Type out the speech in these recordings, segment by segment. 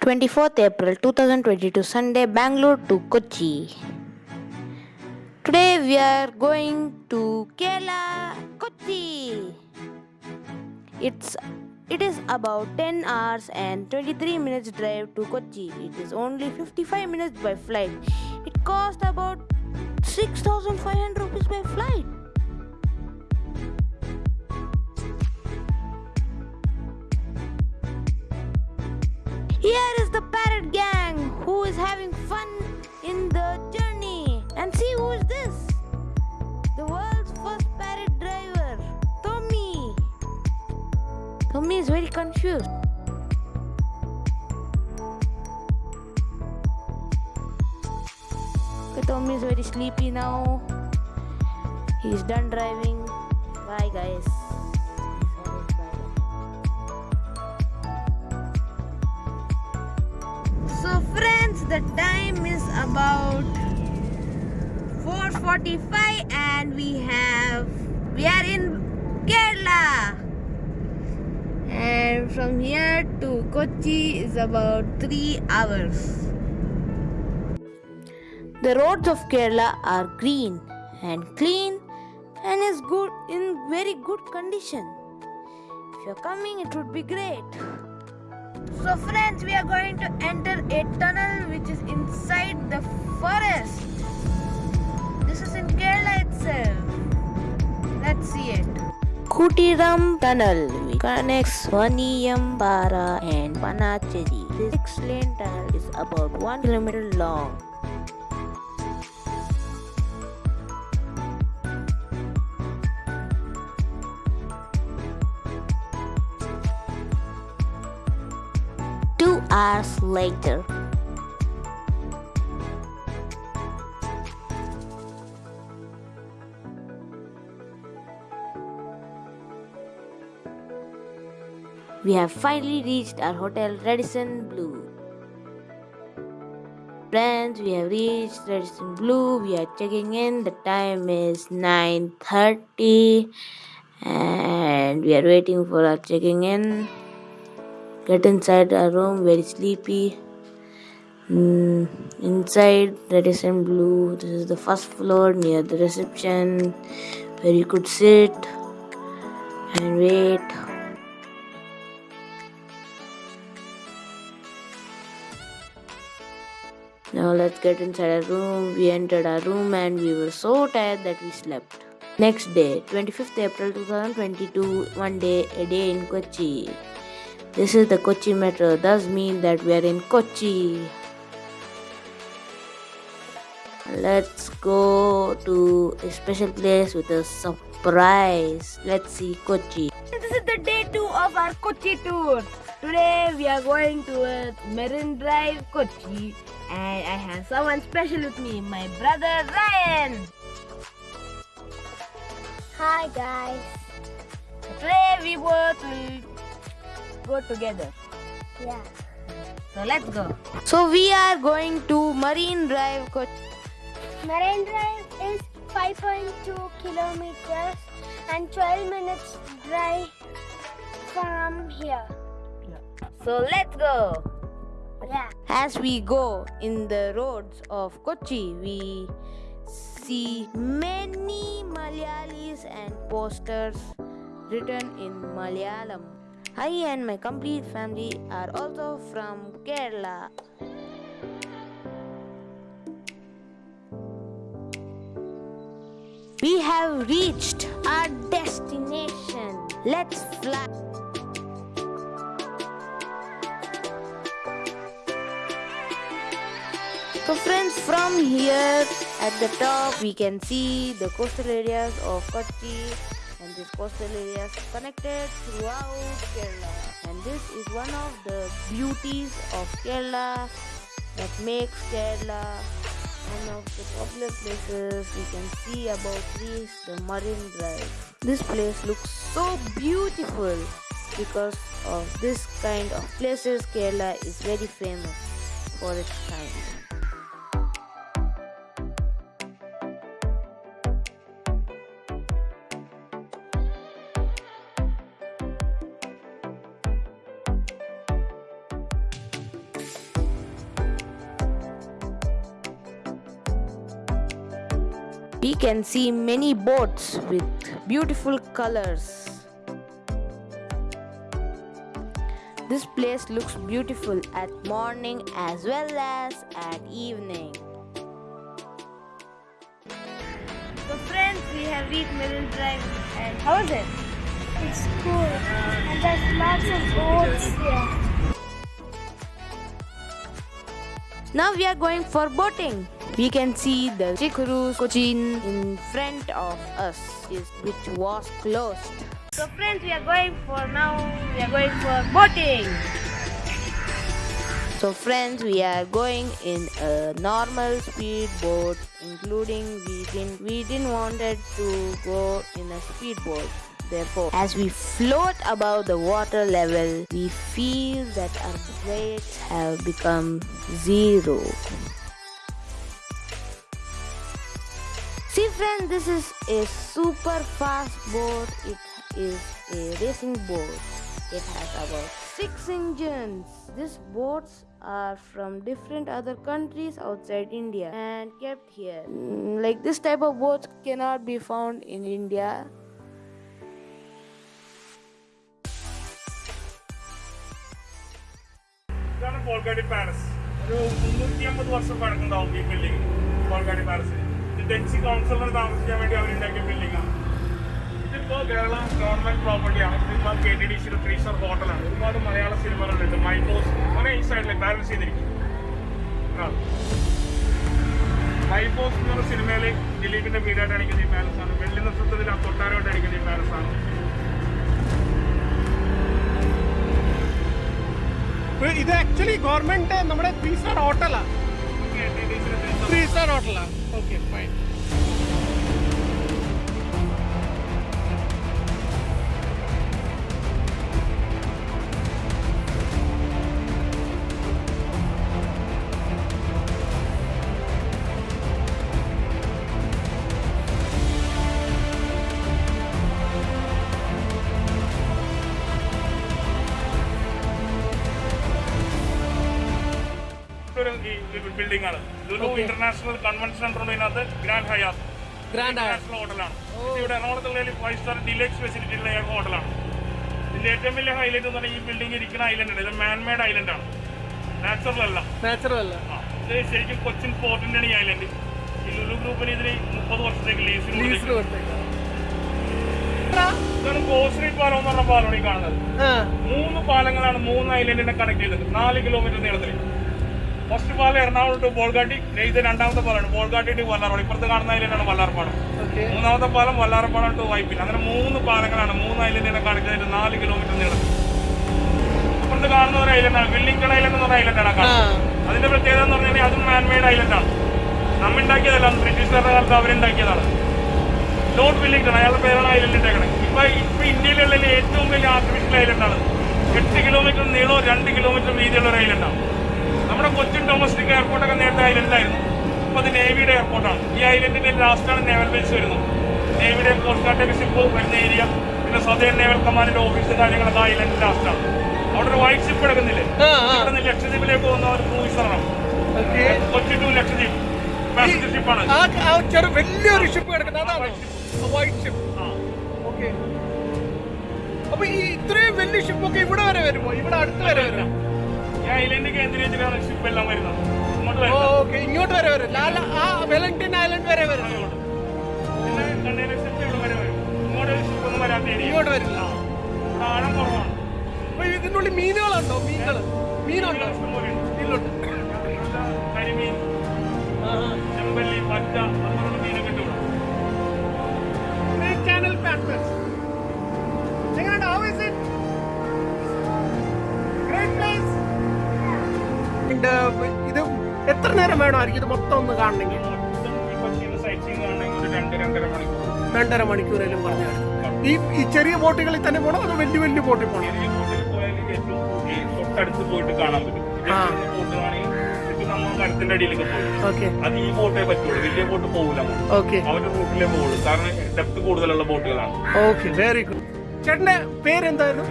24th April 2022 Sunday Bangalore to Kochi. Today we are going to Kerala, Kochi. It's it is about 10 hours and 23 minutes drive to Kochi. It is only 55 minutes by flight. It cost about 6500 rupees by flight. Here is the parrot gang who is having fun in the journey. And see who is this? The world's first parrot driver, Tommy. Tommy is very confused. Tommy is very sleepy now. He's done driving. Bye, guys. So friends, the time is about 4:45 and we have we are in Kerala. And from here to Kochi is about 3 hours. The roads of Kerala are green and clean and is good in very good condition. If you're coming it would be great. So friends, we are going to enter a tunnel which is inside the forest. This is in Kerala itself. Let's see it. Kuthiran Tunnel which connects Vaniyambara and Panacheri. This six-lane tunnel is about 1 kilometer long. Hours later. We have finally reached our hotel Radisson Blu. Friends, we have reached Radisson Blu. We are checking in. The time is 9:30 and we are waiting for our checking in. Get inside a room, very sleepy. Mm, inside Radisson Blu, this is the first floor near the reception where you could sit and wait. Now let's get inside a room. We entered our room and we were so tired that we slept. Next day, 25th April 2022, one day, a day in Kochi. This is the Kochi metro, does mean that we are in Kochi. Let's go to a special place with a surprise. Let's see Kochi. This is the day two of our Kochi tour. Today we are going to uh, Marine Drive, Kochi, and I have someone special with me, my brother Ryan. Hi guys. Today we both will go together. Yeah. So let's go. So we are going to Marine Drive, Kochi. Marine Drive is 5.2 kilometers and 12 minutes drive from here. Yeah. So let's go. Yeah. As we go in the roads of Kochi, we see many Malayalis and posters written in Malayalam. I and my complete family are also from Kerala. We have reached our destination. Let's fly. So friends, from here at the top we can see the coastal areas of Kochi this coastal areas connected throughout Kerala. And this is one of the beauties of Kerala that makes Kerala one of the popular places we can see about this the Marine Drive. This place looks so beautiful because of this kind of places Kerala is very famous for its kind. We can see many boats with beautiful colors. This place looks beautiful at morning as well as at evening. So friends, we have reached Marine Drive and how is it? It's cool. And there's lots of boats here. Now we are going for boating. We can see the Chikuru Cochin in front of us, which was closed. So friends, we are going for now, we are going for boating. So friends, we are going in a normal speed boat, including we didn't we didn't wanted to go in a speed boat. Therefore, as we float above the water level, we feel that our weights have become zero. See friends, this is a super fast boat. It is a racing boat. It has about six engines. These boats are from different other countries outside India and kept here. Mm, Like this type of boats cannot be found in India. Bolgatty Palace ഒരു മുന്നൂറ്റി അമ്പത് വർഷം പഴക്കുണ്ടാവും ഈ building Bolgatty Palace ഇത് Dutch councillor താമസിക്കാൻ വേണ്ടി അവർ അവരുണ്ടാക്കിയ building ആണ്. ഇതിപ്പോ കേരള ഗവൺമെന്റ് പ്രോപ്പർട്ടിയാണ് ഇതിപ്പോ K T D C three star ഹോട്ടലാണ് ഒരുപാട് മലയാള സിനിമകളുണ്ട്. മൈബോസ് അങ്ങനെ ഈ സൈഡിൽ ബാലൻസ് ചെയ്തിരിക്കും. മൈബോസ് എന്ന് പറഞ്ഞ സിനിമയിൽ ദിലീപിന്റെ വീടായിട്ട് അടിക്കുന്ന ഈ ആണ്. വെള്ളി നക്ഷത്രത്തിൽ ആ കൊട്ടാരമായിട്ട് അടിക്കുന്ന ഈ പാലസ് ഇത് ആക്ച്വലി ഗവൺമെന്റ് നമ്മുടെ ത്രീ സ്റ്റാർ ഹോട്ടലാ KTDC യുടെ three star ത്രീ സ്റ്റാർ ഹോട്ടലാ ഓക്കെ ഫൈൻ ബിൽഡിംഗ് ആണ്. ലുലു ഇന്റർനാഷണൽ കൺവെൻഷൻ സെന്റർ ഉണ്ട്. ഇതിനകത്ത് ഗ്രാൻഡ് ഹയാത്ത് ഇന്റർനാഷണൽ ഹോട്ടലാണ് ഇവിടെ എറണാകുളത്തുള്ള ഫൈവ് സ്റ്റാർ ഡിലക്സ് ഫെസിലിറ്റി ഉള്ള ഏക ഹോട്ടലാണ് ഇതിന്റെ ഏറ്റവും വലിയ ഹൈലൈറ്റ് എന്ന് പറഞ്ഞാൽ ഈ ബിൽഡിംഗ് ഇരിക്കുന്ന ഐലൻഡ് ആണ്. ഇത് മാൻമേഡ് ഐലൻഡ് ആണ്. നാച്ചുറൽ അല്ല. നാച്ചുറൽ അല്ല. ഇത് ശരിക്കും കൊച്ചിൻ പോർട്ടിന്റെ ആണ് ഈ ഐലൻഡ് ഈ ലുലു ഗ്രൂപ്പിന് ഇതിന് മുപ്പത് വർഷത്തേക്ക് ലീസിന് ഇതാണ് ഗോശ്രീ പാലം എന്ന് പറഞ്ഞ പാലമാണ് ഈ കാണുന്നത് മൂന്ന് പാലങ്ങളാണ് മൂന്ന് ഐലൻഡിനെ കണക്ട് ചെയ്തത്. നാല് കിലോമീറ്റർ നീളത്തിൽ ഫസ്റ്റ് പാലം എറണാകുളം ടു ബോൾഗാട്ടി ഇത് രണ്ടാമത്തെ പാലാണ് ബോൾഗാട്ടി ടു വല്ലാർപാട്. ഇപ്പുറത്ത് കാണുന്ന ഐലൻഡാണ് വല്ലാർപാടം. മൂന്നാമത്തെ പാലം വല്ലാർപാടം ടു വൈപ്പിൽ അങ്ങനെ മൂന്ന് പാലങ്ങളാണ് മൂന്ന് ഐലൻഡിനെ ചെയ്തിട്ട് നാല് കിലോമീറ്റർ നീളം. ഇപ്പുറത്ത് കാണുന്ന ഒരു ഐലൻഡാണ് വില്ലിംഗ്ടൺ ഐലൻഡ് എന്ന് പറഞ്ഞ ഐലൻഡാണ് കാണുന്നത്. അതിന്റെ പ്രത്യേകത എന്ന് പറഞ്ഞാൽ അതും മാൻമെയ്ഡ് ഐലൻഡാണ് നമ്മ ഉണ്ടാക്കിയതല്ല ബ്രിട്ടീഷുകാരുടെ കാലത്ത് അവരുണ്ടാക്കിയതാണ് ലോർഡ് വില്ലിംഗ്ടൺ അയാളുടെ പേരാണ് ഐലൻഡ് ഇട്ടേക്കണത് ഇപ്പൊ ഇപ്പൊ ഇന്ത്യയിലുള്ള ഏറ്റവും വലിയ ആർട്ടിഫിഷ്യൽ ഐലൻഡാണ് എട്ട് കിലോമീറ്റർ നീളവും രണ്ട് കിലോമീറ്റർ വീതിയുള്ള ഒരു ഐലൻഡാണ് നമ്മുടെ കൊച്ചിൻ ഡൊമസ്റ്റിക് എയർപോർട്ടൊക്കെ നേരത്തെ ഐലൻഡിലായിരുന്നു ഇപ്പോൾ അത് നേവിയുടെ എയർപോർട്ടാണ് ഈ ഐലൻഡിന്റെ ലാസ്റ്റാണ് നേവൽ ബേസ് വരുന്നത്. നേവിയുടെ കോസ്റ്റ് ഗാർഡ് ബേസ് ഇപ്പോൾ വരുന്ന ഏരിയ പിന്നെ സ്വദേശ നേവൽ കമാൻഡിന്റെ ഓഫീസ് കാര്യങ്ങളൊക്കെ ഐലൻഡ് ലാസ്റ്റാണ് അവിടെ ഒരു വൈറ്റ് ഷിപ്പ് എടുക്കുന്നില്ലേ അവിടെ നിന്ന് ലക്ഷദ്വീപിലേക്ക് പോകുന്ന ഒരു ക്രൂയിസറാണ് ആണ് കൊച്ചി ടു ലക്ഷദ്വീപ്. പാസഞ്ചർ ഷിപ്പാണ് വലിയൊരു ഷിപ്പ് കിടക്കുന്നത് വൈറ്റ് ഷിപ്പ് ഓക്കെ അപ്പൊ ഈ ഇത്രയും വലിയ ഷിപ്പൊക്കെ ഇവിടെ വരെ വരുമോ? ഇവിടെ അടുത്ത് വരെ വരും ഇങ്ങോട്ട് വരെ വരും. ലാല ആ വെലിംഗ്ടൺ ഐലൻഡ് വരെ വരും. ഇങ്ങോട്ട്. വരും ഇതിനുള്ളിൽ മീനുകളുണ്ടോ? മീനുകൾ മീനുണ്ടോ ഇല്ലുണ്ട് വേണമായിരിക്കും ഇത് മൊത്തം ഒന്ന് കാണണമെങ്കിൽ. രണ്ടര മണിക്കൂറേലും പറഞ്ഞു ഈ ഈ ചെറിയ ബോട്ടുകളിൽ തന്നെ പോകണം അതോ വലിയ വലിയ ബോട്ടിൽ പോകണം തൊട്ടടുത്ത് പോയിട്ട് കാണാൻ പറ്റും മരത്തിന്റെ അടിയിലേക്ക് പോകും അത് ഈ ബോട്ടേ പറ്റുള്ളൂ വലിയ ബോട്ട് പോകില്ല ഓക്കെ. അവരുടെ റൂട്ടിലേ പോകുള്ളൂ കാരണം ഡെപ്ത് കൂടുതലുള്ള ബോട്ടുകളാണ് ഓക്കെ. Very good. ചേട്ടന്റെ പേരെന്തായിരുന്നു?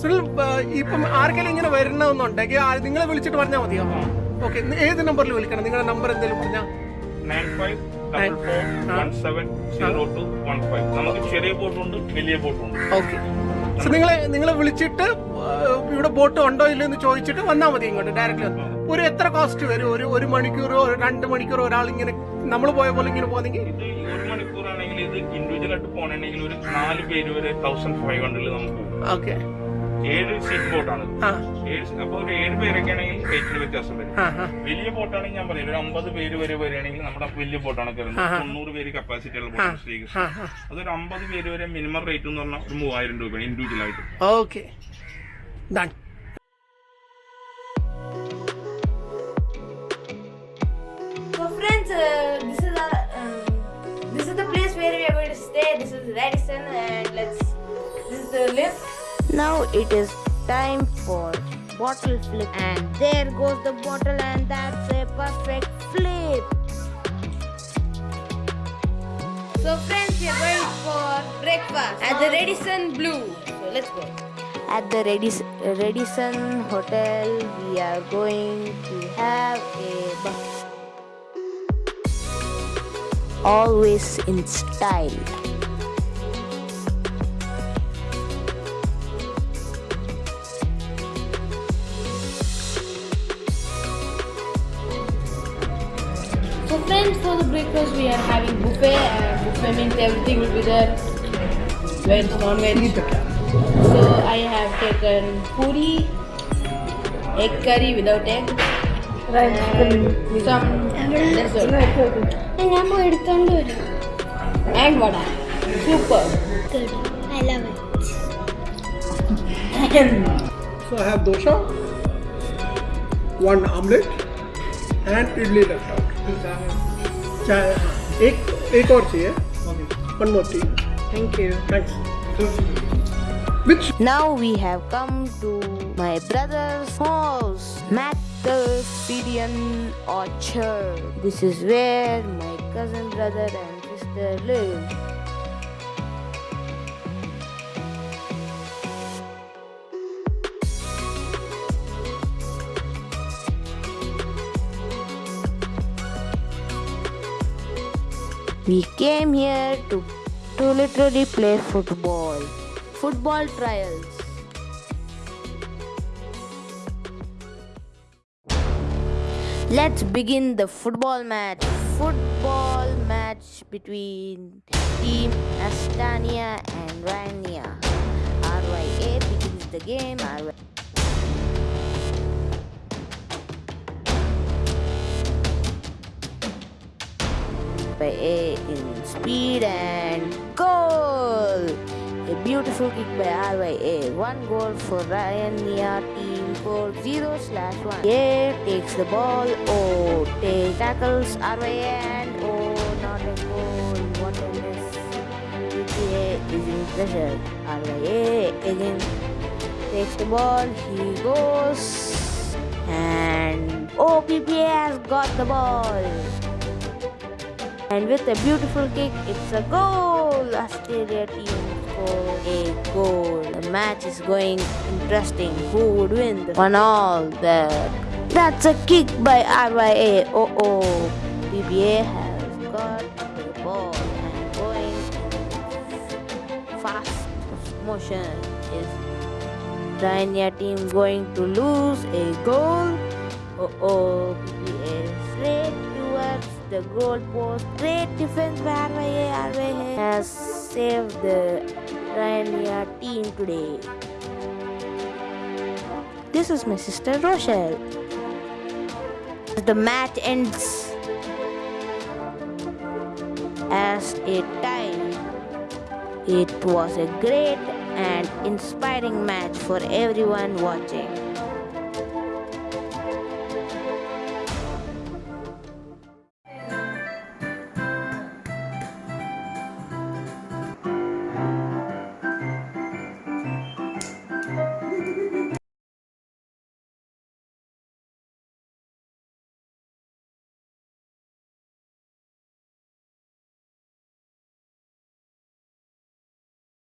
സുനിൽ ഇപ്പം ആർക്കെങ്കിലും ഇങ്ങനെ വരണമെന്നുണ്ടെങ്കിൽ നിങ്ങളെ വിളിച്ചിട്ട് പറഞ്ഞാൽ മതിയോ? ഓക്കെ ഏത് നമ്പറിൽ വിളിക്കണം? നിങ്ങളുടെ നമ്പർ എന്തെങ്കിലും പറഞ്ഞാൽ നയൻ ഫൈവ് നമുക്ക് ചെറിയ ബോട്ടുണ്ട് വലിയ ബോട്ടുണ്ട്. ഓക്കെ നിങ്ങളെ നിങ്ങളെ വിളിച്ചിട്ട് ഇവിടെ ബോട്ട് ഉണ്ടോ ഇല്ലെന്ന് ചോദിച്ചിട്ട് വന്നാൽ മതി ഇങ്ങോട്ട് ഡയറക്റ്റ് ഒരു എത്ര കോസ്റ്റ് വരും? ഒരു ഒരു മണിക്കൂറോ രണ്ട് മണിക്കൂറോ ഒരാൾ ഇങ്ങനെ നമ്മൾ പോയ പോലെ ഇങ്ങനെ പോകുന്നെങ്കിൽ ഒരു മണിക്കൂറാണെങ്കിൽ ഇത് ഇൻഡിവിജ്വൽ ആയിട്ട് പോകണമെങ്കിൽ ഒരു നാല് പേര് വരെ തൗസൻഡ് ഫൈവ് ഹൺഡ്രഡിൽ നമുക്ക് ഓക്കെ ഏഴ് സീറ്റ് ബോട്ടാണ് അപ്പൊ ഒരു ഏഴ് പേരൊക്കെ ആണെങ്കിൽ റേറ്റിന് വ്യത്യാസം വരും. വലിയ ബോട്ടാണെങ്കിൽ ഞാൻ പറയും ഒരു അമ്പത് പേര് വരെ വരികയാണെങ്കിൽ നമ്മുടെ വലിയ ബോട്ടാണ് കയറുന്നത്. തൊണ്ണൂറ് പേര് കപ്പാസിറ്റി ഉള്ള ബോട്ടാണ് ശ്രീകൃഷ്ണ അതൊരു അമ്പത് പേര് വരെ മിനിമം റേറ്റ് എന്ന് പറഞ്ഞാൽ ഒരു മൂവായിരം രൂപയാണ് ഇൻഡിവിജ്വൽ ആയിട്ട്. Okay uh, this is our um, this is the place where we are going to stay. This is Radisson, and let's this is the lift. Now it is time for bottle flip and there goes the bottle and that's a perfect flip. So friends, we are going for breakfast at the Radisson Blu. So let's go. At the Radis- Radisson Hotel we are going to have a buffet. Always in style. And for the breakfast, we are having buffet. and buffet means everything will be there. Veg, non-veg. So I have taken puri, egg curry without egg, rice, and some dessert. And I'm tandoori. And vada. Super. Good. I love it. so I have dosha, one omelette, and idli left out. चाय हाँ, एक एक और चाहिए one more tea thank you thanks which Now we have come to my brother's house, Macalphidian Orchard. This is where my cousin brother and sister live. We came here to, to literally play football. Football trials. Let's begin the football match. Football match between Team Astania and Rania. RYA begins the game. RYA A in speed and goal! A beautiful kick by RYA. One goal for Ryan Nia team for 0 slash 1. A takes the ball. O take tackles RYA and O not a goal. What a miss. PPA is in pressure. RYA again takes the ball. He goes. And oh, PPA has got the ball. And with a beautiful kick, it's a goal. Australia team score a goal. The match is going interesting. Who would win? The one all. The that's a kick by RYA. Oh oh. BBA has got the ball and going fast motion. Is Rania team going to lose a goal? Oh oh. The goal post. Great defense by. RYA has saved the Rania team today. This is my sister Rochelle. The match ends as a tie. It was a great and inspiring match for everyone watching.